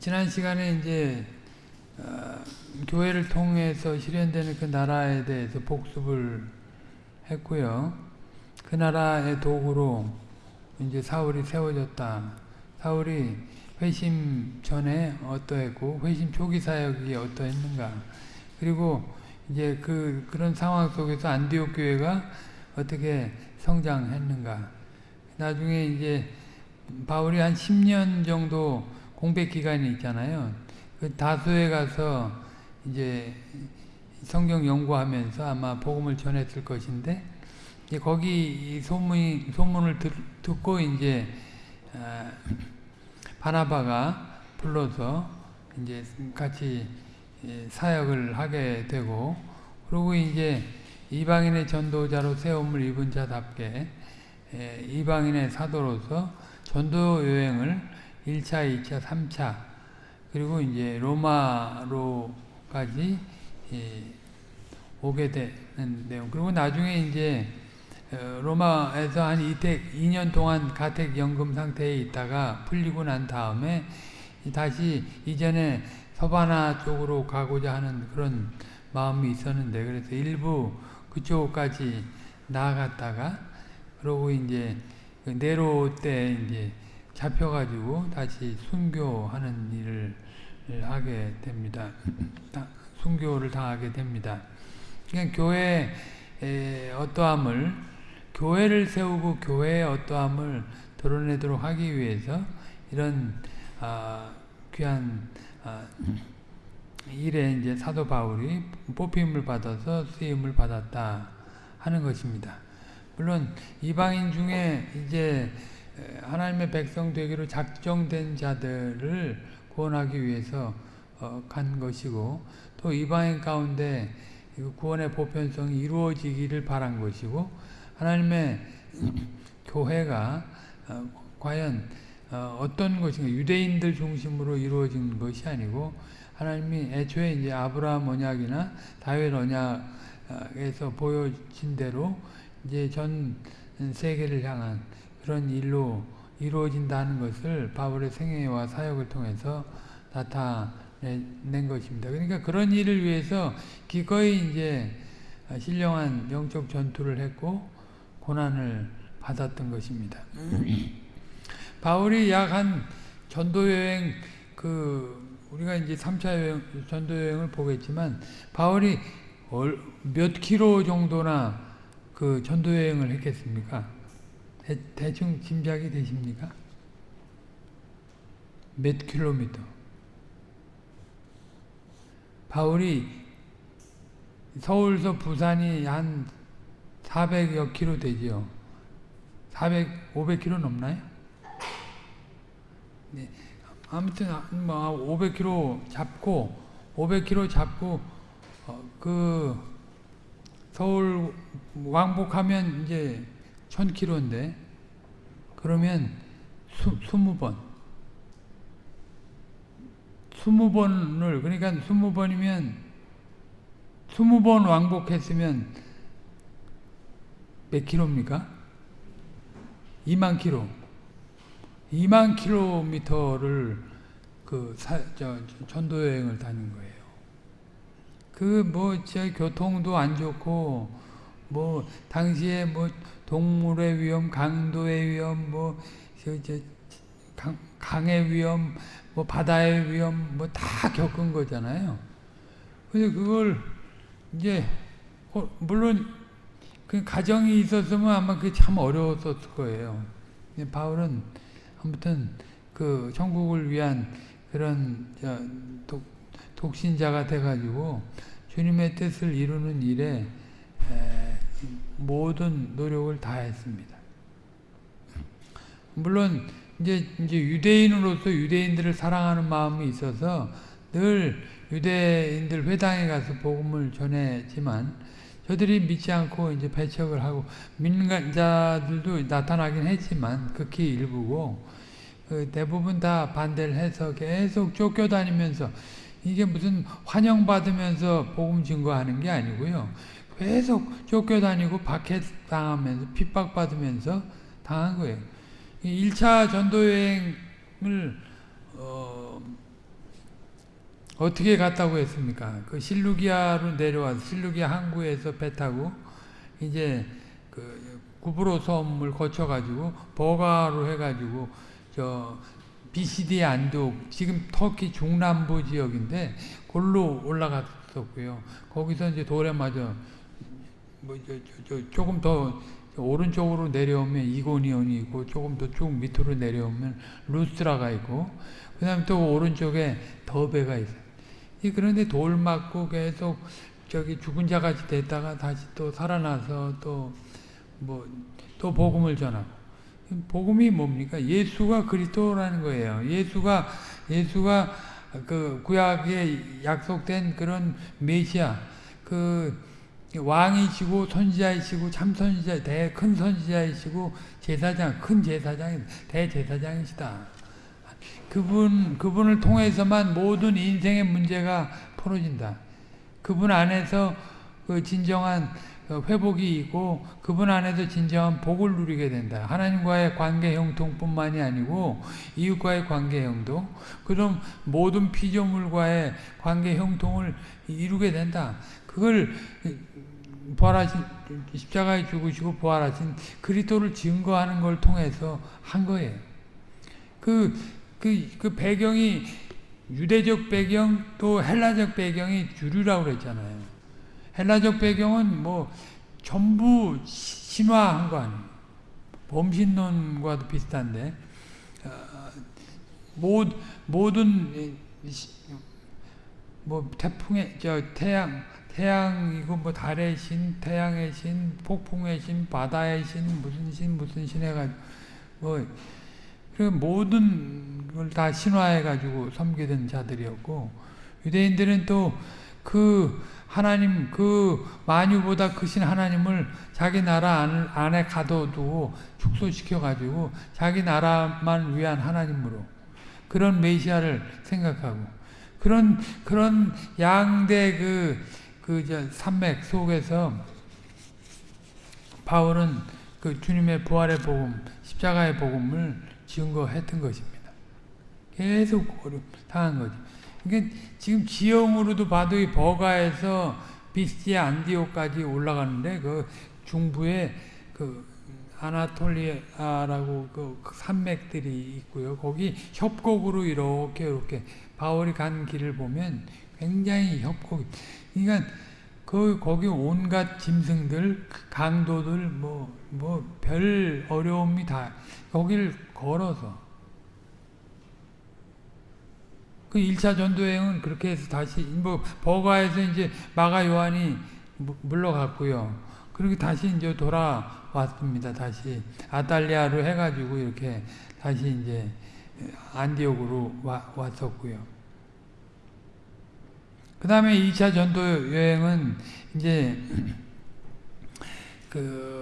지난 시간에 이제 어, 교회를 통해서 실현되는 그 나라에 대해서 복습을 했고요. 그 나라의 도구로 이제 사울이 세워졌다. 사울이 회심 전에 어떠했고 회심 초기 사역이 어떠했는가. 그리고 이제 그 그런 상황 속에서 안디옥 교회가 어떻게 성장했는가. 나중에 이제 바울이 한 10년 정도 공백 기간이 있잖아요. 그 다수에 가서 이제 성경 연구하면서 아마 복음을 전했을 것인데 이제 거기 소문이 소문을 듣, 고 이제 아, 바나바가 불러서 이제 같이 예, 사역을 하게 되고 그리고 이제 이방인의 전도자로 세움을 입은 자답게 예, 이방인의 사도로서 전도 여행을 1차, 2차, 3차 그리고 이제 로마로까지 예, 오게 되는 내용. 그리고 나중에 이제 어, 로마에서 한 이택 2년 동안 가택 연금 상태에 있다가 풀리고 난 다음에 다시 이전에 서바나 쪽으로 가고자 하는 그런 마음이 있었는데 그래서 일부 그쪽까지 나아갔다가 그러고 이제 그 네로 때 이제 잡혀가지고 다시 순교하는 일을 하게 됩니다. 순교를 당하게 됩니다. 그냥 교회 어떠함을 교회를 세우고 교회의 어떠함을 드러내도록 하기 위해서 이런 아, 귀한 아, 일에 이제 사도 바울이 뽑힘을 받아서 쓰임을 받았다 하는 것입니다. 물론 이방인 중에 이제 하나님의 백성 되기로 작정된 자들을 구원하기 위해서 어, 간 것이고 또 이방인 가운데 구원의 보편성이 이루어지기를 바란 것이고 하나님의 교회가 어, 과연 어, 어떤 것인가 유대인들 중심으로 이루어진 것이 아니고 하나님이 애초에 이제 아브라함 언약이나 다윗 언약에서 보여진 대로 이제 전 세계를 향한 그런 일로 이루어진다는 것을 바울의 생애와 사역을 통해서 나타낸 것입니다. 그러니까 그런 일을 위해서 기꺼이 이제 신령한 영적 전투를 했고 고난을 받았던 것입니다. 바울이 약 한 전도 여행 그 우리가 이제 3차 여행, 전도 여행을 보겠지만 바울이 몇 킬로 정도나 그 전도 여행을 했겠습니까? 대, 충 짐작이 되십니까? 몇 킬로미터? 바울이 서울서 부산이 한 400여 킬로 되지요. 400, 500 킬로 넘나요? 네. 아무튼 뭐 500킬로 잡고 500킬로 잡고 어, 그 서울 왕복하면 이제 1000킬로인데 그러면 수, 20번 20번을 그러니까 20번이면 20번 왕복했으면 몇 킬로입니까? 2만 킬로 2만 킬로미터를 그 사, 저, 전도 여행을 다닌 거예요. 그뭐 교통도 안 좋고 뭐 당시에 뭐 동물의 위험, 강도의 위험, 뭐, 강, 강의 위험, 뭐, 바다의 위험, 뭐, 다 겪은 거잖아요. 근데 그걸, 이제, 어, 물론, 그 가정이 있었으면 아마 그게 참 어려웠을 거예요. 바울은 아무튼 그 천국을 위한 그런 독, 독신자가 돼가지고 주님의 뜻을 이루는 일에 모든 노력을 다했습니다. 물론 이제 이제 유대인으로서 유대인들을 사랑하는 마음이 있어서 늘 유대인들 회당에 가서 복음을 전했지만 저들이 믿지 않고 이제 배척을 하고 믿는 자들도 나타나긴 했지만 극히 일부고 그 대부분 다 반대를 해서 계속 쫓겨다니면서 이게 무슨 환영받으면서 복음 증거하는 게 아니고요. 계속 쫓겨다니고 박해당하면서 핍박받으면서 당한 거예요. 1차 전도여행을 어, 어떻게 갔다고 했습니까? 그 실루기아로 내려와서 실루기아 항구에서 배 타고 이제 그 구브로 섬을 거쳐가지고 버가로 해가지고 저 BCD 안독 지금 터키 중남부 지역인데 골로 올라갔었고요. 거기서 이제 돌에 맞아 뭐저 저, 저, 조금 더 오른쪽으로 내려오면 이고니온이 있고 조금 더 쭉 밑으로 내려오면 루스트라가 있고 그 다음에 또 오른쪽에 더베가 있어요. 그런데 돌 맞고 계속 저기 죽은 자같이 됐다가 다시 또 살아나서 또 뭐 또 복음을 전하고 복음이 뭡니까? 예수가 그리스도라는 거예요. 예수가 예수가 그 구약에 약속된 그런 메시아 그 왕이시고 선지자이시고 참 선지자 대큰 선지자이시고 제사장 큰 제사장 대제사장이시다. 그분 그분을 통해서만 모든 인생의 문제가 풀어진다. 그분 안에서 그 진정한 그 회복이 있고 그분 안에서 진정한 복을 누리게 된다. 하나님과의 관계 형통뿐만이 아니고 이웃과의 관계 형통, 그럼 모든 피조물과의 관계 형통을 이루게 된다. 그걸 부활하신 십자가에 죽으시고 부활하신 그리스도를 증거하는 걸 통해서 한 거예요. 그, 그, 그 배경이 유대적 배경 또 헬라적 배경이 주류라고 그랬잖아요. 헬라적 배경은 뭐 전부 신화한 거 아니에요. 범신론과도 비슷한데 어, 모든 뭐 태풍의 저 태양 태양이고 뭐 달의 신, 태양의 신, 폭풍의 신, 바다의 신, 무슨 신, 무슨 신 해가지고 뭐, 그 모든 걸 다 신화해가지고 섬기던 자들이었고, 유대인들은 또 그 하나님, 그 만유보다 크신 하나님을 자기 나라 안에 가둬두고 축소시켜가지고 자기 나라만 위한 하나님으로 그런 메시아를 생각하고 그런, 그런 양대 그 그 산맥 속에서 바울은 그 주님의 부활의 복음, 십자가의 복음을 증거했던 것입니다. 계속 당한 거죠. 그러니까 지금 지형으로도 봐도 이 버가에서 비스티 안디오까지 올라가는데 그 중부에 그 아나톨리아라고 그 산맥들이 있고요. 거기 협곡으로 이렇게 이렇게 바울이 간 길을 보면 굉장히 협곡. 그러니까 그 거기 온갖 짐승들, 강도들 뭐 뭐 별 어려움이 다 거기를 걸어서 그 1차 전도여행은 그렇게 해서 다시 뭐 버가에서 이제 마가 요한이 물러갔고요. 그리고 다시 이제 돌아왔습니다. 다시 아달리아로 해가지고 이렇게 다시 이제 안디옥으로 와, 왔었고요. 그 다음에 2차 전도 여행은 이제 그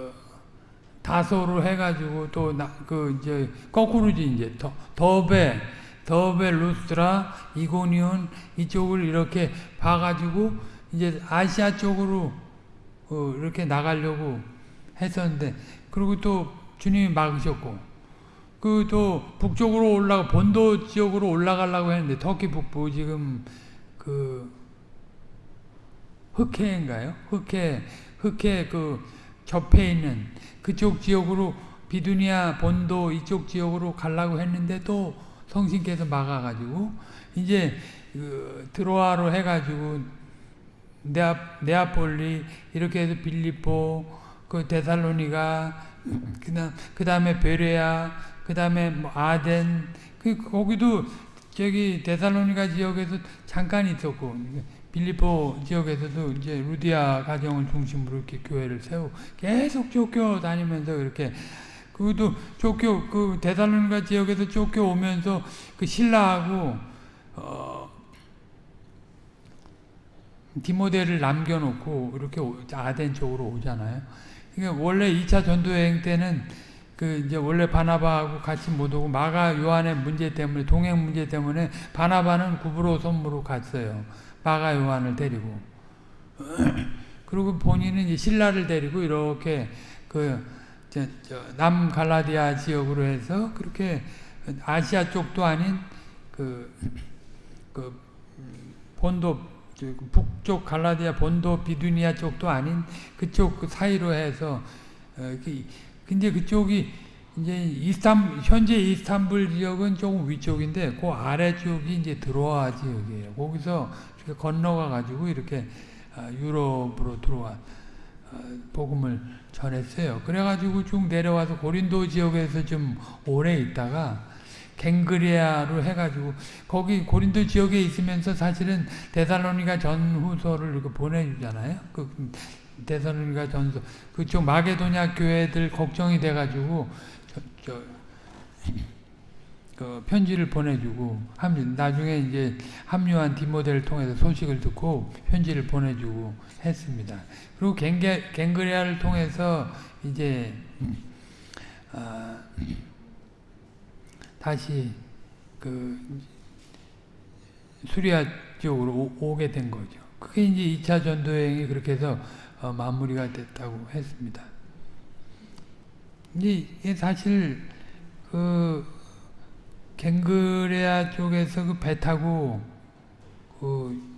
다소로 해가지고 또 그 이제 거꾸로지 이제 더, 더베 더베 루스트라 이고니온 이쪽을 이렇게 봐가지고 이제 아시아 쪽으로 어 이렇게 나가려고 했었는데 그리고 또 주님이 막으셨고 그 또 북쪽으로 올라가 본도 지역으로 올라가려고 했는데 터키 북부 지금 그 흑해인가요? 흑해, 흑해 그 접해 있는 그쪽 지역으로 비두니아 본도 이쪽 지역으로 가려고 했는데 또 성신께서 막아가지고 이제 그 드로아로 해가지고 네아, 네아폴리 이렇게 해서 빌리포 그 데살로니가 그다음 그다음에 베레아 그다음에 뭐 아덴 그 거기도 저기 데살로니가 지역에서 잠깐 있었고 빌리포 지역에서도 이제 루디아 가정을 중심으로 이렇게 교회를 세우고 계속 쫓겨 다니면서 이렇게 그것도 쫓겨 그 데살로니가 지역에서 쫓겨 오면서 그 신라하고 어 디모데를 남겨놓고 이렇게 아덴 쪽으로 오잖아요. 그러니까 원래 2차 전도 여행 때는 그 이제 원래 바나바하고 같이 못 오고 마가 요한의 문제 때문에 동행 문제 때문에 바나바는 구브로 섬으로 갔어요. 마가 요한을 데리고 그리고 본인은 이제 신라를 데리고 이렇게 그 남 갈라디아 지역으로 해서 그렇게 아시아 쪽도 아닌 그, 그 본도 북쪽 갈라디아 본도 비두니아 쪽도 아닌 그쪽 그 사이로 해서 어, 그, 근데 그쪽이 이제 이스탄 현재 이스탄불 지역은 조금 위쪽인데 그 아래쪽이 이제 들어와 지역이에요. 거기서 건너가 가지고 이렇게 아, 유럽으로 들어와 어, 복음을 전했어요. 그래가지고 쭉 내려와서 고린도 지역에서 좀 오래 있다가 갱그리아로 해가지고 거기 고린도 지역에 있으면서 사실은 데살로니가 전후서를 이렇게 보내주잖아요. 그 데살로니가 전서 그쪽 마게도냐 교회들 걱정이 돼가지고 저, 저, 그 편지를 보내주고 합 나중에 이제 합류한 디모델을 통해서 소식을 듣고 편지를 보내주고 했습니다. 그리고 갱게, 갱그리아를 통해서 이제 어, 다시 그 수리아 쪽으로 오, 게된 거죠. 그게 이제 2차 전도행이 그렇게 해서 어, 마무리가 됐다고 했습니다. 이게 사실 그 갱그레아 쪽에서 그 배 타고 그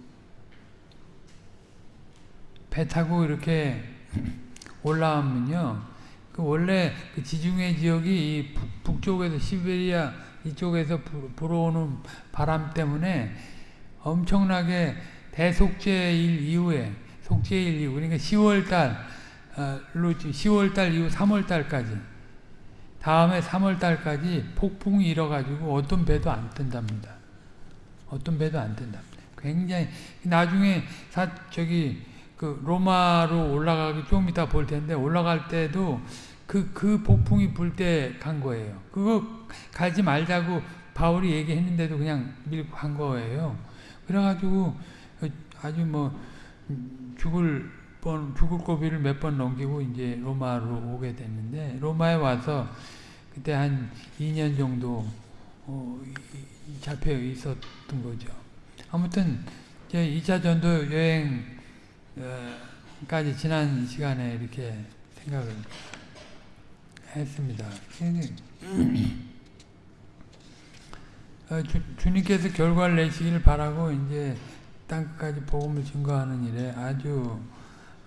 배 타고 이렇게 올라오면요. 그 원래 그 지중해 지역이 북, 쪽에서 시베리아 이쪽에서 불어오는 바람 때문에 엄청나게 대속제일 이후에 속제일 이후 그러니까 10월달 어, 10월달 이후 3월달까지 다음에 3월달까지 폭풍이 일어가지고 어떤 배도 안 뜬답니다. 어떤 배도 안 뜬답니다. 굉장히 나중에 사 저기 그 로마로 올라가기 좀 이따 볼 텐데 올라갈 때도 그, 그 폭풍이 불 때 간 거예요. 그거 가지 말자고 바울이 얘기했는데도 그냥 밀고 간 거예요. 그래가지고 아주 뭐 죽을 번 죽을 고비를 몇 번 넘기고 이제 로마로 오게 됐는데 로마에 와서 그때 한 2년 정도 어, 잡혀 있었던 거죠. 아무튼 제 2차 전도 여행까지 지난 시간에 이렇게 생각을 했습니다. 어, 주, 주님께서 결과를 내시기를 바라고 이제 땅끝까지 복음을 증거하는 일에 아주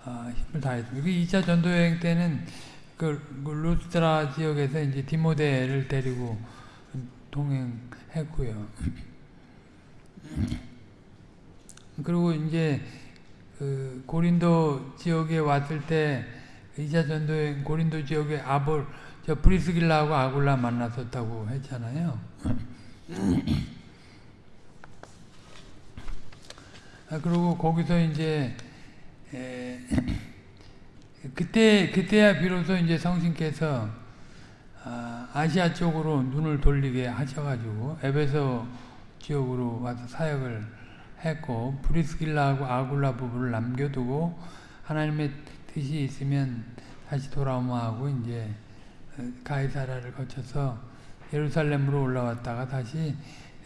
어, 힘을 다했습니다. 그 2차 전도여행 때는 그, 그 루스트라 지역에서 이제 디모데를 데리고 동행했고요. 그리고 이제 그 고린도 지역에 왔을 때 2차 전도여행 고린도 지역에 아볼 저 브리스길라하고 아굴라 만났었다고 했잖아요. 아, 그리고 거기서 이제 에, 그때 그때야 비로소 이제 성신께서 아, 시아 쪽으로 눈을 돌리게 하셔가지고 에베소 지역으로 와서 사역을 했고 브리스길라하고 아굴라 부부를 남겨두고 하나님의 뜻이 있으면 다시 돌아오마 하고 이제 가이사라를 거쳐서 예루살렘으로 올라왔다가 다시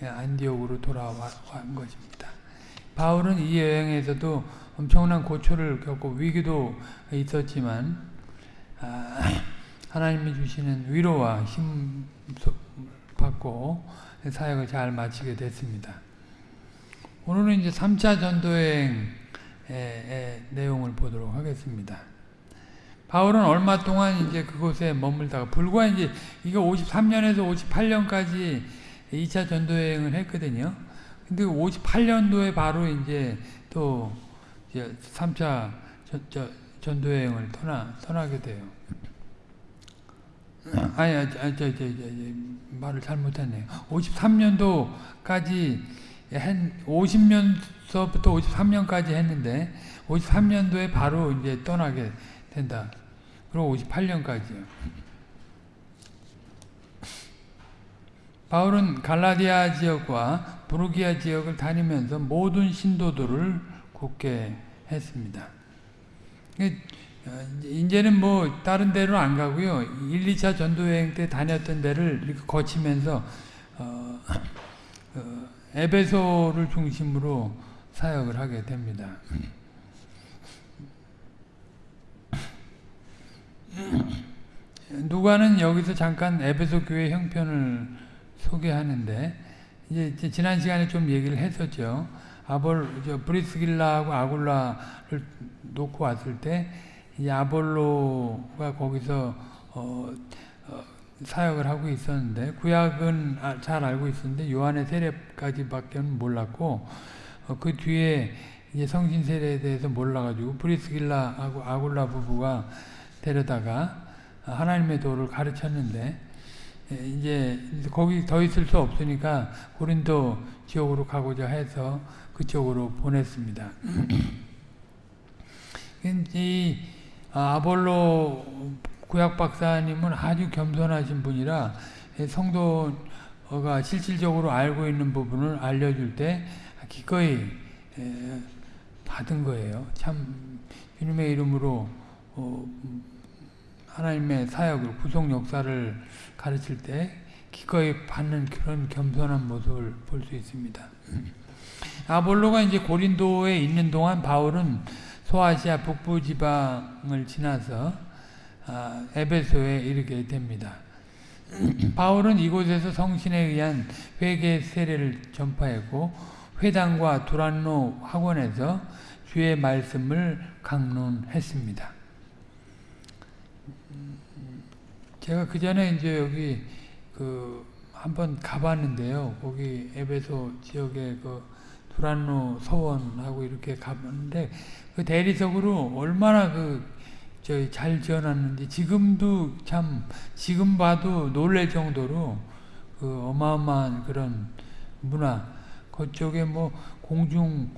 안디옥으로 돌아온 것입니다. 바울은 이 여행에서도 엄청난 고초를 겪고 위기도 있었지만 아, 하나님이 주시는 위로와 힘 받고 사역을 잘 마치게 됐습니다. 오늘은 이제 3차 전도행의 내용을 보도록 하겠습니다. 바울은 얼마 동안 이제 그곳에 머물다가 불과 이제 이거 53년에서 58년까지 2차 전도여행을 했거든요. 근데 58년도에 바로 이제 또 이제 3차 전, 저, 전도여행을 떠나, 떠나게 돼요. 아니, 아니, 저, 저, 저, 저, 말을 잘못했네요. 53년도까지 한 50년서부터 53년까지 했는데 53년도에 바로 이제 떠나게 된다. 그리고 58년까지요. 바울은 갈라디아 지역과 부르기아 지역을 다니면서 모든 신도들을 굳게 했습니다. 어, 이제는 뭐 다른 데로 안 가고요. 1, 2차 전도여행 때 다녔던 데를 이렇게 거치면서 어, 어, 에베소를 중심으로 사역을 하게 됩니다. 누가는 여기서 잠깐 에베소 교회 형편을 소개하는데 이제 지난 시간에 좀 얘기를 했었죠. 아볼 저 브리스길라하고 아굴라를 놓고 왔을 때 이 아볼로가 거기서 어, 어, 사역을 하고 있었는데 구약은 아, 잘 알고 있었는데 요한의 세례까지밖에 몰랐고 어, 그 뒤에 이제 성신 세례에 대해서 몰라가지고 브리스길라하고 아굴라 부부가 데려다가 하나님의 도를 가르쳤는데 예, 이제 거기 더 있을 수 없으니까 고린도 지역으로 가고자 해서 그쪽으로 보냈습니다. 이 아볼로 구약 박사님은 아주 겸손하신 분이라 성도가 실질적으로 알고 있는 부분을 알려줄 때 기꺼이 받은 거예요. 참 주님의 이름으로 어, 하나님의 사역을 구속 역사를 가르칠 때 기꺼이 받는 그런 겸손한 모습을 볼 수 있습니다. 아볼로가 이제 고린도에 있는 동안 바울은 소아시아 북부 지방을 지나서 아, 에베소에 이르게 됩니다. 바울은 이곳에서 성신에 의한 회개 세례를 전파했고 회당과 두란노 학원에서 주의 말씀을 강론했습니다. 제가 그 전에 이제 여기 그 한번 가봤는데요. 거기 에베소 지역에 그 두란노 서원하고 이렇게 가봤는데 그 대리석으로 얼마나 그 저희 잘 지어놨는지 지금도 참 지금 봐도 놀랄 정도로 그 어마어마한 그런 문화. 그쪽에 뭐 공중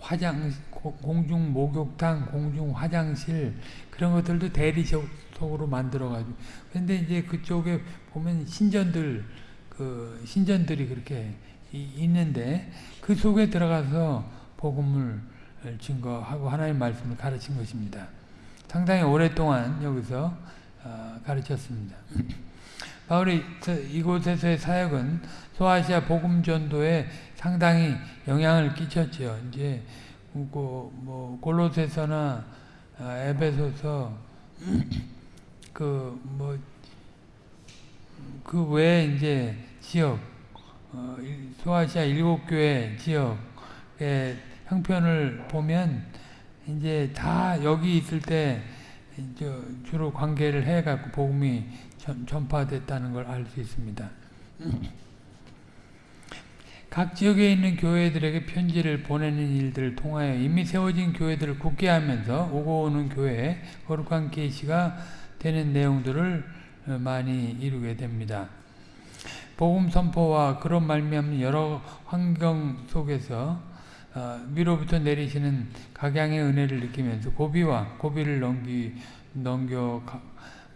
화장 공중 목욕탕 공중 화장실 그런 것들도 대리석으로 만들어 가지고. 근데 이제 그쪽에 보면 신전들 그 신전들이 그렇게 있는데 그 속에 들어가서 복음을 증거하고 하나님 말씀을 가르친 것입니다. 상당히 오랫동안 여기서 어, 가르쳤습니다. 바울이 이곳에서의 사역은 소아시아 복음 전도에 상당히 영향을 끼쳤죠. 이제 뭐 골로새서나 아, 에베소서 그 뭐 그 외에 이제 지역 어, 소아시아 일곱 교회 지역의 형편을 보면 이제 다 여기 있을 때 주로 관계를 해갖고 복음이 전 파됐다는 걸 알 수 있습니다. 각 지역에 있는 교회들에게 편지를 보내는 일들을 통하여 이미 세워진 교회들을 굳게 하면서 오고 오는 교회에 거룩한 계시가 되는 내용들을 많이 이루게 됩니다. 복음 선포와 그런 말미암는 여러 환경 속에서 위로부터 내리시는 각양의 은혜를 느끼면서 고비와 고비를 넘기 넘겨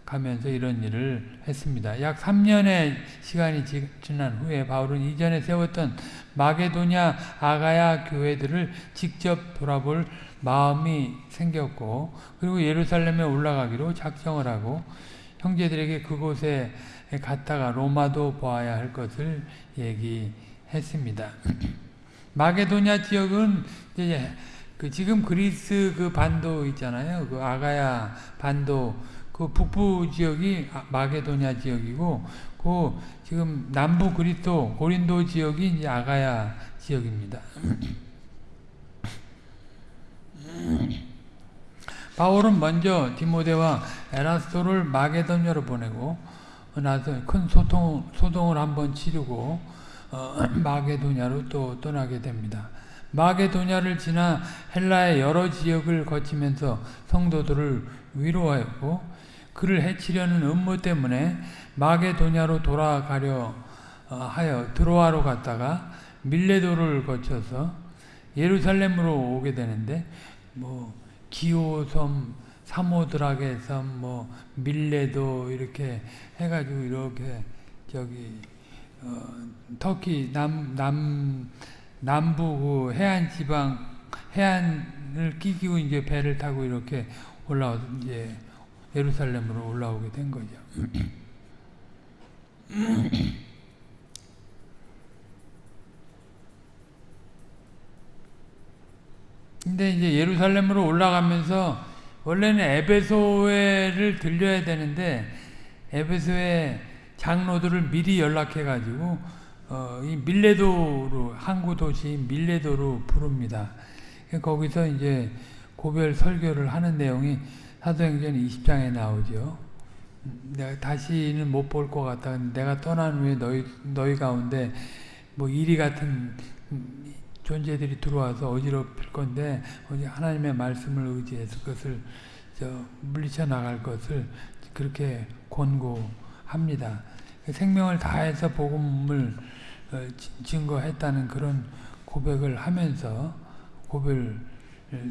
가면서 이런 일을 했습니다. 약 3년의 시간이 지난 후에 바울은 이전에 세웠던 마게도냐 아가야 교회들을 직접 돌아볼 마음이 생겼고 그리고 예루살렘에 올라가기로 작정을 하고 형제들에게 그곳에 갔다가 로마도 보아야 할 것을 얘기했습니다. 마게도냐 지역은 이제 그 지금 그리스 그 반도 있잖아요. 그 아가야 반도 그 북부 지역이 마게도냐 지역이고 그 지금 남부 그리스도 고린도 지역이 이제 아가야 지역입니다. 바울은 먼저 디모데와 에라스토를 마게도냐로 보내고 나서 큰 소통, 소동을 한번 치르고 어, 마게도냐로 또 떠나게 됩니다. 마게도냐를 지나 헬라의 여러 지역을 거치면서 성도들을 위로하였고 그를 해치려는 음모 때문에 마게도냐로 돌아가려 어, 하여 드로아로 갔다가 밀레도를 거쳐서 예루살렘으로 오게 되는데 뭐 기호섬, 사모드락의 섬, 뭐 밀레도 이렇게 해가지고 이렇게 저기 어, 터키 남, 남 남부 그 해안 지방 해안을 끼고 이제 배를 타고 이렇게 올라와 이제 예루살렘으로 올라오게 된 거죠. 근데 이제 예루살렘으로 올라가면서 원래는 에베소를 들려야 되는데 에베소의 장로들을 미리 연락해 가지고 어, 이 밀레도로 항구 도시 밀레도로 부릅니다. 거기서 이제 고별 설교를 하는 내용이 사도행전 20장에 나오죠. 내가 다시는 못 볼 것 같다. 내가 떠난 후에 너희 너희 가운데 뭐 이리 같은 존재들이 들어와서 어지럽힐 건데 하나님의 말씀을 의지해서 그것을 물리쳐 나갈 것을 그렇게 권고합니다. 생명을 다해서 복음을 어, 증거했다는 그런 고백을 하면서 고별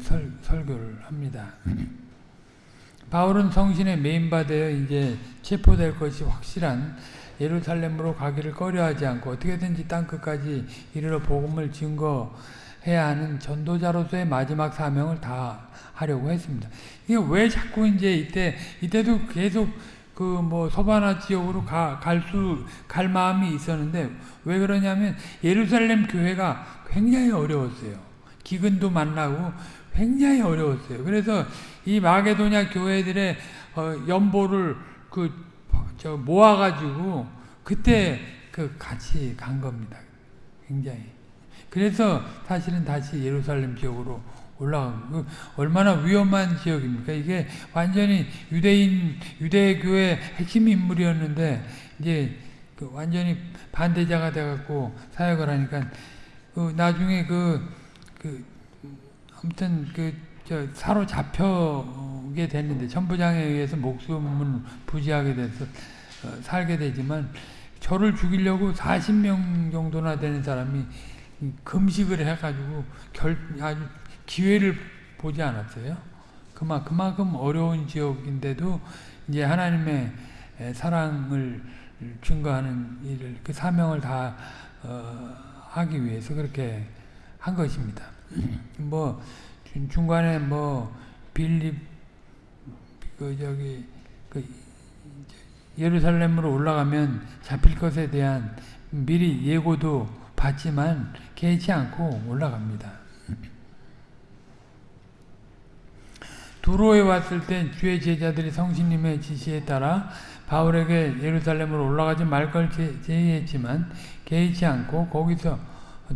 설, 설교를 합니다. 바울은 성신에 메인받아 이제 체포될 것이 확실한 예루살렘으로 가기를 꺼려하지 않고 어떻게든지 땅 끝까지 이르러 복음을 증거해야 하는 전도자로서의 마지막 사명을 다 하려고 했습니다. 이게 왜 자꾸 이제 이때 이때도 계속 그 뭐 서바나 지역으로 갈수갈 마음이 있었는데 왜 그러냐면 예루살렘 교회가 굉장히 어려웠어요. 기근도 만나고 굉장히 어려웠어요. 그래서 이 마게도냐 교회들의 어, 연보를 그 저 모아가지고 그때 그 같이 간 겁니다. 굉장히. 그래서 사실은 다시 예루살렘 지역으로 올라간 그 얼마나 위험한 지역입니까? 이게 완전히 유대인 유대교의 핵심 인물이었는데 이제 그 완전히 반대자가 돼갖고 사역을 하니까 그 나중에 그, 그 아무튼 그 저 사로잡혀게 됐는데 천부장에 의해서 목숨을 부지하게 돼서 어, 살게 되지만 저를 죽이려고 40명 정도나 되는 사람이 금식을 해가지고 결 아주 기회를 보지 않았어요. 그만 그만큼 어려운 지역인데도 이제 하나님의 사랑을 증거하는 일을 그 사명을 다 어, 하기 위해서 그렇게 한 것입니다. 뭐 중간에 뭐 빌립 그 저기 그 예루살렘으로 올라가면 잡힐 것에 대한 미리 예고도 받지만 개의치 않고 올라갑니다. 두로에 왔을 때 주의 제자들이 성신님의 지시에 따라 바울에게 예루살렘으로 올라가지 말 걸 제의했지만 개의치 않고 거기서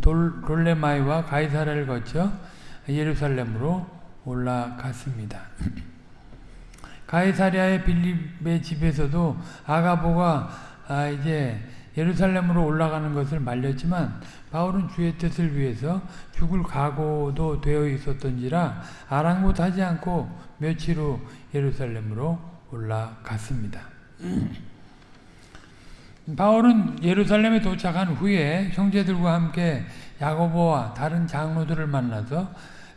돌, 롤레마이와 가이사라를 거쳐 예루살렘으로 올라갔습니다. 가이사리아의 빌립의 집에서도 아가보가 아 이제 예루살렘으로 올라가는 것을 말렸지만 바울은 주의 뜻을 위해서 죽을 각오도 되어 있었던지라 아랑곳하지 않고 며칠 후 예루살렘으로 올라갔습니다. 바울은 예루살렘에 도착한 후에 형제들과 함께 야고보와 다른 장로들을 만나서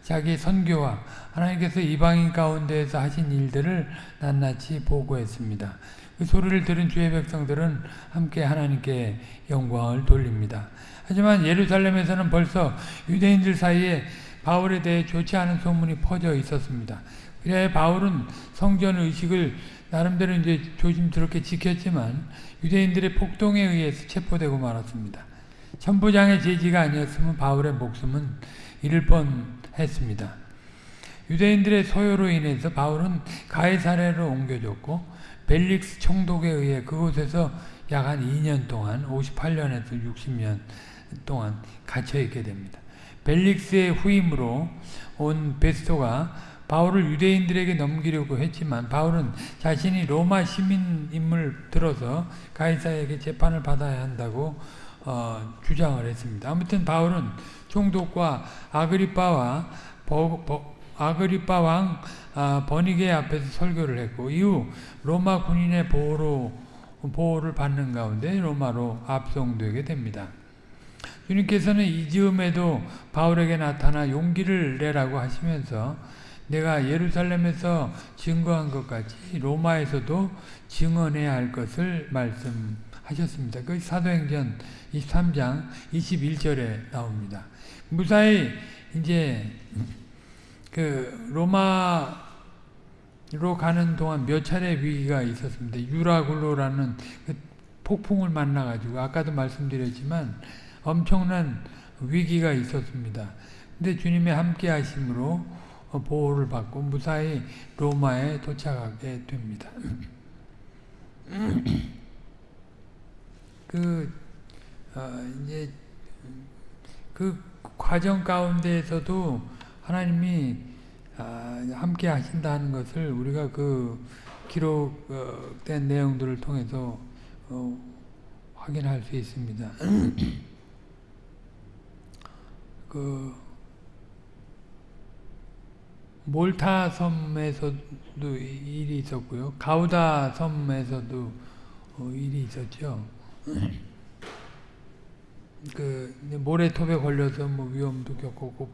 자기 선교와 하나님께서 이방인 가운데에서 하신 일들을 낱낱이 보고했습니다. 그 소리를 들은 주의 백성들은 함께 하나님께 영광을 돌립니다. 하지만 예루살렘에서는 벌써 유대인들 사이에 바울에 대해 좋지 않은 소문이 퍼져 있었습니다. 그래 바울은 성전 의식을 나름대로 이제 조심스럽게 지켰지만 유대인들의 폭동에 의해서 체포되고 말았습니다. 천부장의 제지가 아니었으면 바울의 목숨은 잃을 뻔 했습니다. 유대인들의 소요로 인해서 바울은 가이사레로 옮겨졌고 벨릭스 총독에 의해 그곳에서 약 한 2년 동안 58년에서 60년 동안 갇혀 있게 됩니다. 벨릭스의 후임으로 온 베스토가 바울을 유대인들에게 넘기려고 했지만 바울은 자신이 로마 시민임을 들어서 가이사에게 재판을 받아야 한다고 어, 주장을 했습니다. 아무튼 바울은 총독과 아그리빠와 아그리빠 왕 아, 버니게 앞에서 설교를 했고 이후 로마 군인의 보호로 보호를 받는 가운데 로마로 압송되게 됩니다. 주님께서는 이 즈음에도 바울에게 나타나 용기를 내라고 하시면서 내가 예루살렘에서 증거한 것 같이 로마에서도 증언해야 할 것을 말씀하셨습니다. 그 사도행전 23장 21절에 나옵니다. 무사히 이제 그 로마로 가는 동안 몇 차례 위기가 있었습니다. 유라굴로라는 그 폭풍을 만나가지고 아까도 말씀드렸지만 엄청난 위기가 있었습니다. 근데 주님의 함께 하심으로 보호를 받고 무사히 로마에 도착하게 됩니다. 그 어, 이제 그 과정 가운데에서도 하나님이 아, 함께 하신다는 것을 우리가 그 기록된 내용들을 통해서 어, 확인할 수 있습니다. 그 몰타 섬에서도 일이 있었고요. 가우다 섬에서도 어, 일이 있었죠. 그 모래톱에 걸려서 뭐 위험도 겪었고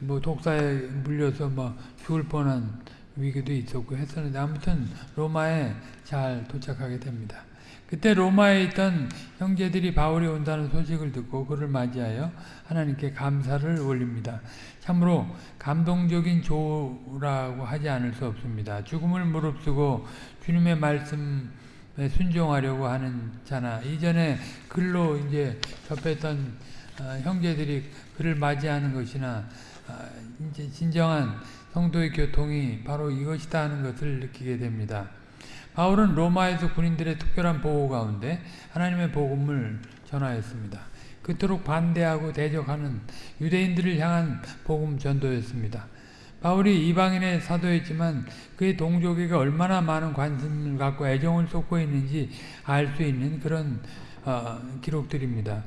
뭐 독사에 물려서 뭐 죽을 뻔한 위기도 있었고 했었는데 아무튼 로마에 잘 도착하게 됩니다. 그때 로마에 있던 형제들이 바울이 온다는 소식을 듣고 그를 맞이하여 하나님께 감사를 올립니다. 참으로 감동적인 조라고 하지 않을 수 없습니다. 죽음을 무릅쓰고 주님의 말씀에 순종하려고 하는 자나 이전에 글로 이제 접했던 어, 형제들이 그를 맞이하는 것이나 어, 이제 진정한 성도의 교통이 바로 이것이다 하는 것을 느끼게 됩니다. 바울은 로마에서 군인들의 특별한 보호 가운데 하나님의 복음을 전하였습니다. 그토록 반대하고 대적하는 유대인들을 향한 복음 전도였습니다. 바울이 이방인의 사도였지만 그의 동족에게 얼마나 많은 관심을 갖고 애정을 쏟고 있는지 알 수 있는 그런 어, 기록들입니다.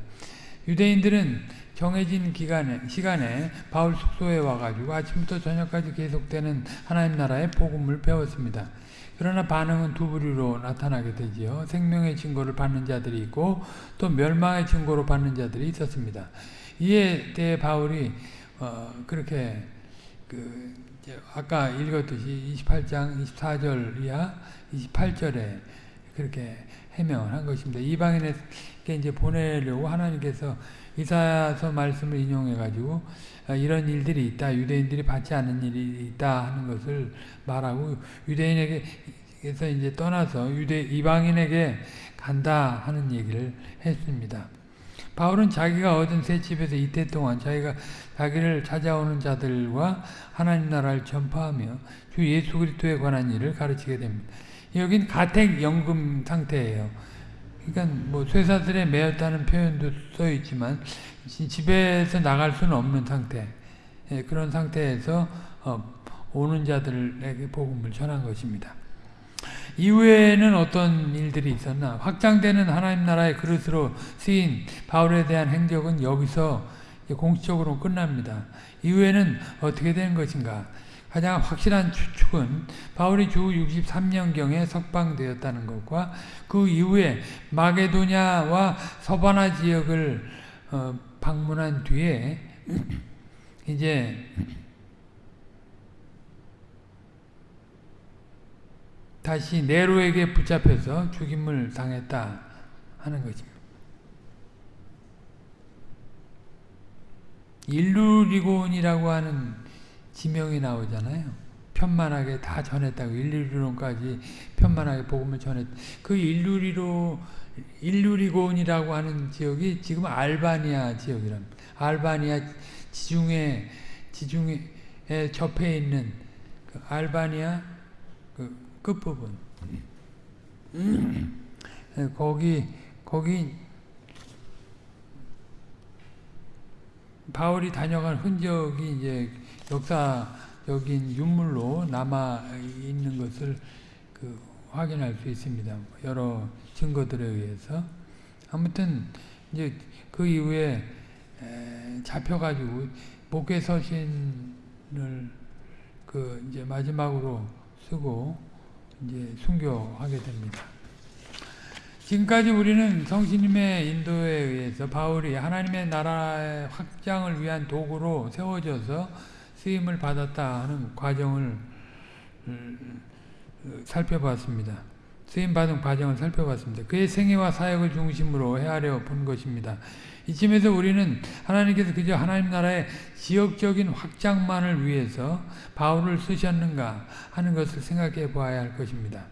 유대인들은 정해진 기간에, 시간에 바울 숙소에 와가지고 아침부터 저녁까지 계속되는 하나님 나라의 복음을 배웠습니다. 그러나 반응은 두 부류로 나타나게 되지요. 생명의 증거를 받는 자들이 있고 또 멸망의 증거로 받는 자들이 있었습니다. 이에 대해 바울이 어, 그렇게 그 아까 읽었듯이 28장 24절 이하 28절에 그렇게 해명을 한 것입니다. 이방인에게 이제 보내려고 하나님께서 이사야서 말씀을 인용해 가지고 아, 이런 일들이 있다. 유대인들이 받지 않는 일이 있다 하는 것을 말하고 유대인에게서 이제 떠나서 유대 이방인에게 간다 하는 얘기를 했습니다. 바울은 자기가 얻은 새 집에서 이태 동안 자기가 자기를 찾아오는 자들과 하나님 나라를 전파하며 주 예수 그리스도에 관한 일을 가르치게 됩니다. 여긴 가택 연금 상태예요. 그러니까 뭐 쇠사슬에 매였다는 표현도 써 있지만 집에서 나갈 수는 없는 상태. 예, 그런 상태에서 어, 오는 자들에게 복음을 전한 것입니다. 이후에는 어떤 일들이 있었나? 확장되는 하나님 나라의 그릇으로 쓰인 바울에 대한 행적은 여기서 공식적으로 끝납니다. 이후에는 어떻게 된 것인가? 가장 확실한 추측은 바울이 주 63년경에 석방되었다는 것과 그 이후에 마게도냐와 서바나 지역을 어, 방문한 뒤에 이제 다시 네로에게 붙잡혀서 죽임을 당했다 하는 것입니다. 일루리곤이라고 하는 지명이 나오잖아요. 편만하게 다 전했다고 일루리론까지 편만하게 복음을 전했. 그 일루리로 일루리곤이라고 하는 지역이 지금 알바니아 지역이랍니다. 알바니아 지중해 지중해 접해 있는 그 알바니아 그 끝부분. 거기 거기 바울이 다녀간 흔적이 이제 역사적인 유물로 남아 있는 것을 그 확인할 수 있습니다. 여러 증거들에 의해서 아무튼 이제 그 이후에 잡혀가지고 목회 서신을 그 이제 마지막으로 쓰고 이제 순교하게 됩니다. 지금까지 우리는 성신님의 인도에 의해서 바울이 하나님의 나라의 확장을 위한 도구로 세워져서 쓰임을 받았다 하는 과정을 음, 살펴봤습니다. 쓰임 받은 과정을 살펴봤습니다. 그의 생애와 사역을 중심으로 헤아려 본 것입니다. 이쯤에서 우리는 하나님께서 그저 하나님 나라의 지역적인 확장만을 위해서 바울을 쓰셨는가 하는 것을 생각해 보아야 할 것입니다.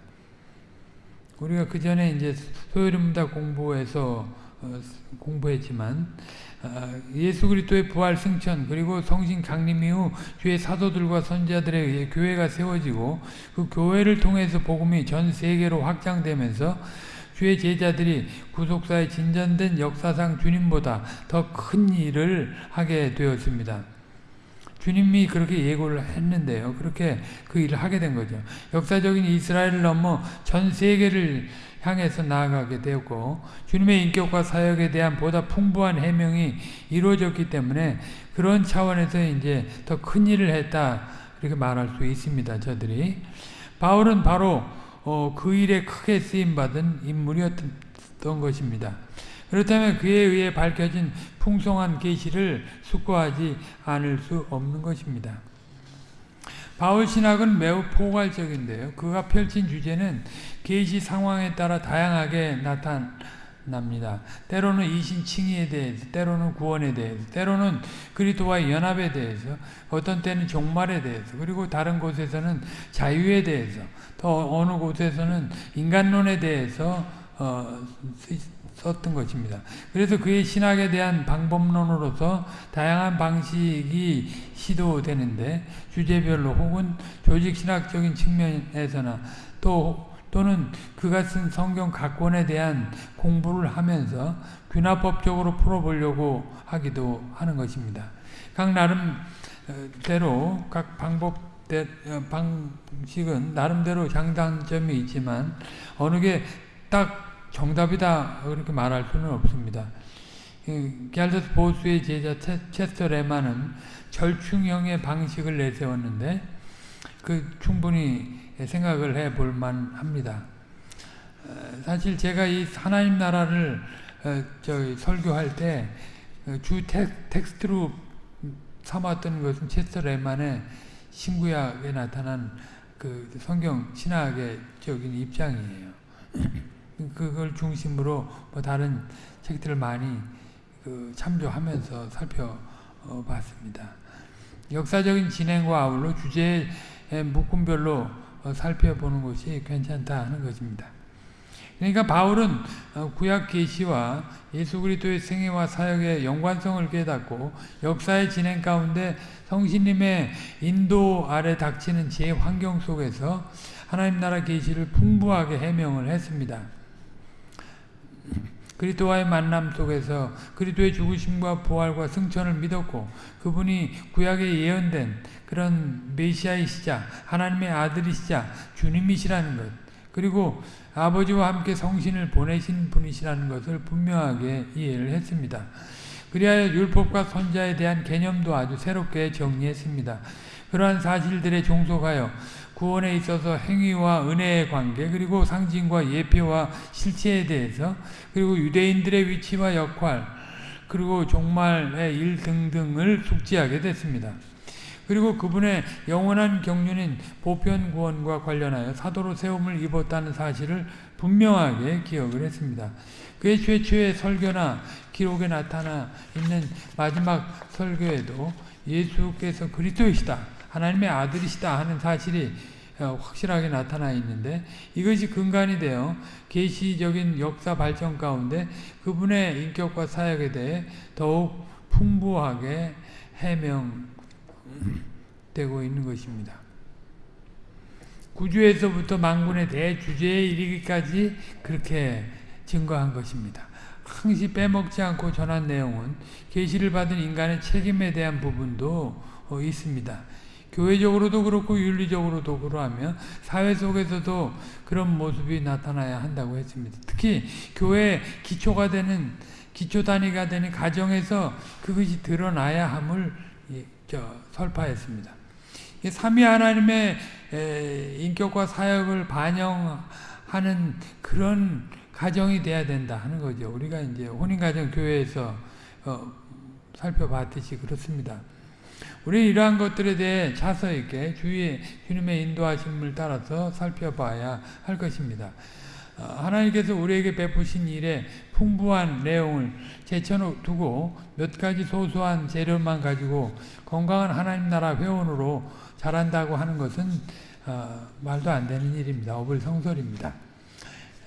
우리가 그 전에 이제 소요림다 공부에서 어, 공부했지만 어, 예수 그리스도의 부활 승천 그리고 성신 강림 이후 주의 사도들과 선지자들에 의해 교회가 세워지고 그 교회를 통해서 복음이 전 세계로 확장되면서 주의 제자들이 구속사의 진전된 역사상 주님보다 더 큰 일을 하게 되었습니다. 주님이 그렇게 예고를 했는데요. 그렇게 그 일을 하게 된 거죠. 역사적인 이스라엘을 넘어 전 세계를 향해서 나아가게 되었고 주님의 인격과 사역에 대한 보다 풍부한 해명이 이루어졌기 때문에 그런 차원에서 이제 더 큰 일을 했다 이렇게 말할 수 있습니다. 저들이 바울은 바로 어, 그 일에 크게 쓰임받은 인물이었던 것입니다. 그렇다면 그에 의해 밝혀진 풍성한 계시를 숙고하지 않을 수 없는 것입니다. 바울 신학은 매우 포괄적인데요. 그가 펼친 주제는 계시 상황에 따라 다양하게 나타납니다. 때로는 이신칭의에 대해서, 때로는 구원에 대해서, 때로는 그리스도와의 연합에 대해서, 어떤 때는 종말에 대해서, 그리고 다른 곳에서는 자유에 대해서, 또 어느 곳에서는 인간론에 대해서 어, 썼던 것입니다. 그래서 그의 신학에 대한 방법론으로서 다양한 방식이 시도되는데 주제별로 혹은 조직신학적인 측면에서나 또 또는 그가 쓴 성경 각권에 대한 공부를 하면서 균화법적으로 풀어보려고 하기도 하는 것입니다. 각 나름대로 각 방법 어, 방식은 나름대로 장단점이 있지만 어느 게 딱 정답이다 그렇게 말할 수는 없습니다. 갤더스 보수의 제자 체스터 레마는 절충형의 방식을 내세웠는데 그 충분히 생각을 해 볼 만합니다. 어, 사실 제가 이 하나님 나라를 어, 저 설교할 때주 어, 텍스트로 삼았던 것은 체스터 레만의 신구약에 나타난 그 성경 신학의 적인 입장이에요. 그걸 중심으로 뭐 다른 책들을 많이 그 참조하면서 살펴봤습니다. 역사적인 진행과 아울러 주제의 묶음별로 어, 살펴보는 것이 괜찮다 하는 것입니다. 그러니까 바울은 어, 구약 계시와 예수 그리스도의 생애와 사역의 연관성을 깨닫고 역사의 진행 가운데 성신님의 인도 아래 닥치는 제 환경 속에서 하나님 나라 계시를 풍부하게 해명을 했습니다. 그리스도와의 만남 속에서 그리스도의 죽으심과 부활과 승천을 믿었고 그분이 구약에 예언된 그런 메시아이시자 하나님의 아들이시자 주님이시라는 것 그리고 아버지와 함께 성신을 보내신 분이시라는 것을 분명하게 이해를 했습니다. 그리하여 율법과 선자에 대한 개념도 아주 새롭게 정리했습니다. 그러한 사실들에 종속하여 구원에 있어서 행위와 은혜의 관계 그리고 상징과 예표와 실체에 대해서 그리고 유대인들의 위치와 역할 그리고 종말의 일 등등을 숙지하게 됐습니다. 그리고 그분의 영원한 경륜인 보편 구원과 관련하여 사도로 세움을 입었다는 사실을 분명하게 기억을 했습니다. 그의 최초의 설교나 기록에 나타나 있는 마지막 설교에도 예수께서 그리스도이시다. 하나님의 아들이시다 하는 사실이 어, 확실하게 나타나 있는데 이것이 근간이 되어 계시적인 역사 발전 가운데 그분의 인격과 사역에 대해 더욱 풍부하게 해명되고 있는 것입니다. 구주에서부터 망군의 대주제에 이르기까지 그렇게 증거한 것입니다. 항시 빼먹지 않고 전한 내용은 계시를 받은 인간의 책임에 대한 부분도 어, 있습니다. 교회적으로도 그렇고 윤리적으로도 그러하면 사회 속에서도 그런 모습이 나타나야 한다고 했습니다. 특히 교회 기초가 되는 기초 단위가 되는 가정에서 그것이 드러나야 함을 설파했습니다. 삼위 하나님의 인격과 사역을 반영하는 그런 가정이 돼야 된다 하는 거죠. 우리가 이제 혼인가정 교회에서 어, 살펴봤듯이 그렇습니다. 우리 이러한 것들에 대해 차서 있게 주위에 주님의 인도하심을 따라서 살펴봐야 할 것입니다. 어, 하나님께서 우리에게 베푸신 일에 풍부한 내용을 제쳐두고 몇 가지 소소한 재료만 가지고 건강한 하나님 나라 회원으로 자란다고 하는 것은 어, 말도 안 되는 일입니다. 어불성설입니다.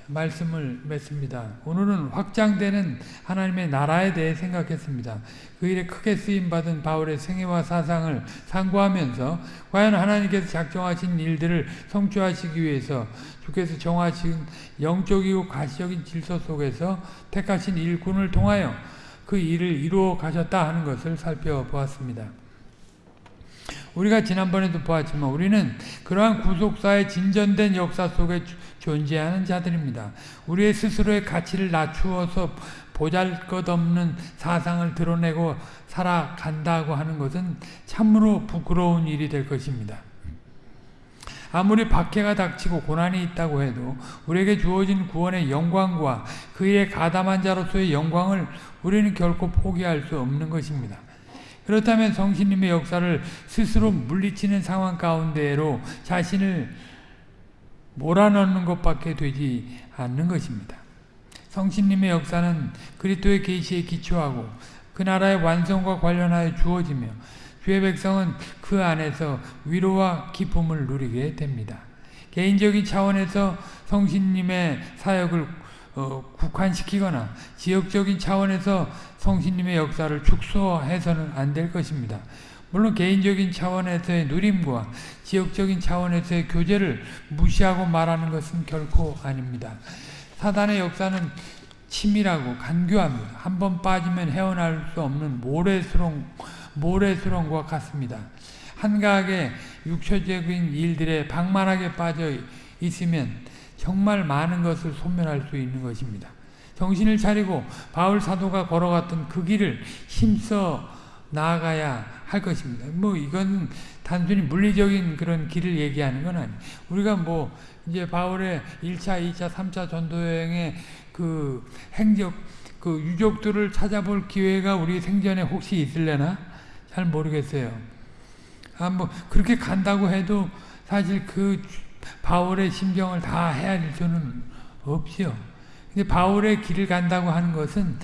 말씀을 맺습니다. 오늘은 확장되는 하나님의 나라에 대해 생각했습니다. 그 일에 크게 쓰임받은 바울의 생애와 사상을 상고하면서 과연 하나님께서 작정하신 일들을 성취하시기 위해서 주께서 정하신 영적이고 가시적인 질서 속에서 택하신 일꾼을 통하여 그 일을 이루어 가셨다 하는 것을 살펴보았습니다. 우리가 지난번에도 보았지만 우리는 그러한 구속사의 진전된 역사 속에 존재하는 자들입니다. 우리의 스스로의 가치를 낮추어서 보잘것없는 사상을 드러내고 살아간다고 하는 것은 참으로 부끄러운 일이 될 것입니다. 아무리 박해가 닥치고 고난이 있다고 해도 우리에게 주어진 구원의 영광과 그의 가담한 자로서의 영광을 우리는 결코 포기할 수 없는 것입니다. 그렇다면 성신님의 역사를 스스로 물리치는 상황 가운데로 자신을 몰아넣는 것밖에 되지 않는 것입니다. 성신님의 역사는 그리스도의 계시에 기초하고 그 나라의 완성과 관련하여 주어지며 주의 백성은 그 안에서 위로와 기쁨을 누리게 됩니다. 개인적인 차원에서 성신님의 사역을 어, 국한시키거나 지역적인 차원에서 성신님의 역사를 축소해서는 안 될 것입니다. 물론 개인적인 차원에서의 누림과 지역적인 차원에서의 교제를 무시하고 말하는 것은 결코 아닙니다. 사단의 역사는 치밀하고 간교합니다. 한 번 빠지면 헤어날 수 없는 모래수렁, 모래수렁과 같습니다. 한가하게 육체적인 일들에 방만하게 빠져 있으면 정말 많은 것을 소멸할 수 있는 것입니다. 정신을 차리고 바울 사도가 걸어갔던 그 길을 힘써 나아가야 할 것입니다. 뭐 이건 단순히 물리적인 그런 길을 얘기하는 건 아니에요. 우리가 뭐 이제 바울의 1차, 2차, 3차 전도여행의 그 행적, 그 유족들을 찾아볼 기회가 우리 생전에 혹시 있을래나? 잘 모르겠어요. 아, 뭐, 그렇게 간다고 해도 사실 그 바울의 심정을 다 헤아릴 수는 없지요. 근데 바울의 길을 간다고 하는 것은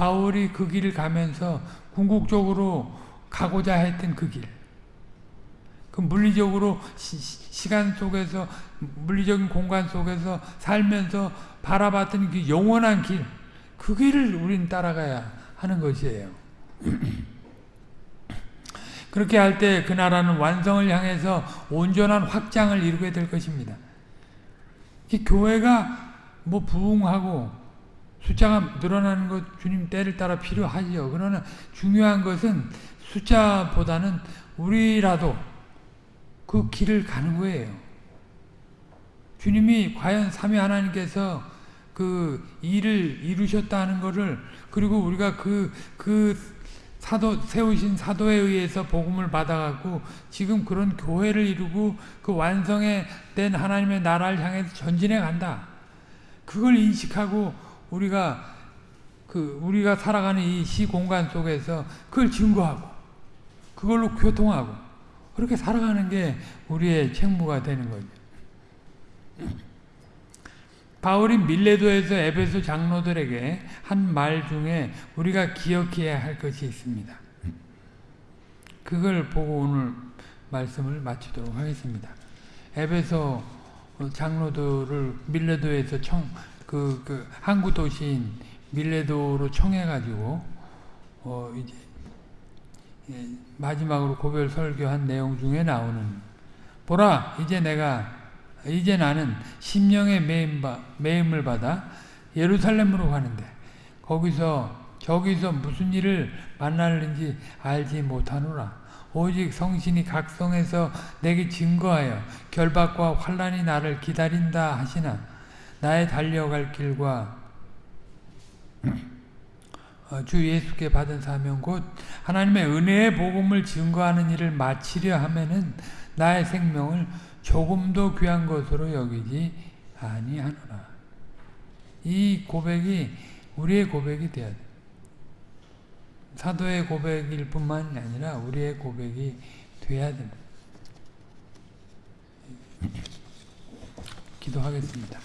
바울이 그 길을 가면서 궁극적으로 가고자 했던 그 길. 그 물리적으로 시, 간 속에서 물리적인 공간 속에서 살면서 바라봤던 그 영원한 길. 그 길을 우린 따라가야 하는 것이에요. 그렇게 할 때 그 나라는 완성을 향해서 온전한 확장을 이루게 될 것입니다. 교회가 뭐 부흥하고 숫자가 늘어나는 것 주님 때를 따라 필요하지요. 그러나 중요한 것은 숫자보다는 우리라도 그 길을 가는 거예요. 주님이 과연 삼위 하나님께서 그 일을 이루셨다는 것을 그리고 우리가 그, 그 사도, 세우신 사도에 의해서 복음을 받아갖고 지금 그런 교회를 이루고 그 완성에 된 하나님의 나라를 향해서 전진해 간다. 그걸 인식하고 우리가 그 우리가 살아가는 이 시 공간 속에서 그걸 증거하고 그걸로 교통하고 그렇게 살아가는 게 우리의 책무가 되는 거죠. 바울이 밀레도에서 에베소 장로들에게 한 말 중에 우리가 기억해야 할 것이 있습니다. 그걸 보고 오늘 말씀을 마치도록 하겠습니다. 에베소 장로들을 밀레도에서 청, 그, 그 항구 도시인 밀레도로 청해가지고 어 이제 예, 마지막으로 고별 설교한 내용 중에 나오는 보라 이제 내가 이제 나는 심령의 매임, 을 받아 예루살렘으로 가는데 거기서 저기서 무슨 일을 만날는지 알지 못하노라. 오직 성신이 각성해서 내게 증거하여 결박과 환란이 나를 기다린다 하시나 나의 달려갈 길과 어, 주 예수께 받은 사명 곧 하나님의 은혜의 복음을 증거하는 일을 마치려 하면은 나의 생명을 조금도 귀한 것으로 여기지 아니하노라. 이 고백이 우리의 고백이 되어야 돼. 사도의 고백일 뿐만 아니라 우리의 고백이 돼야 됩니다. 기도하겠습니다.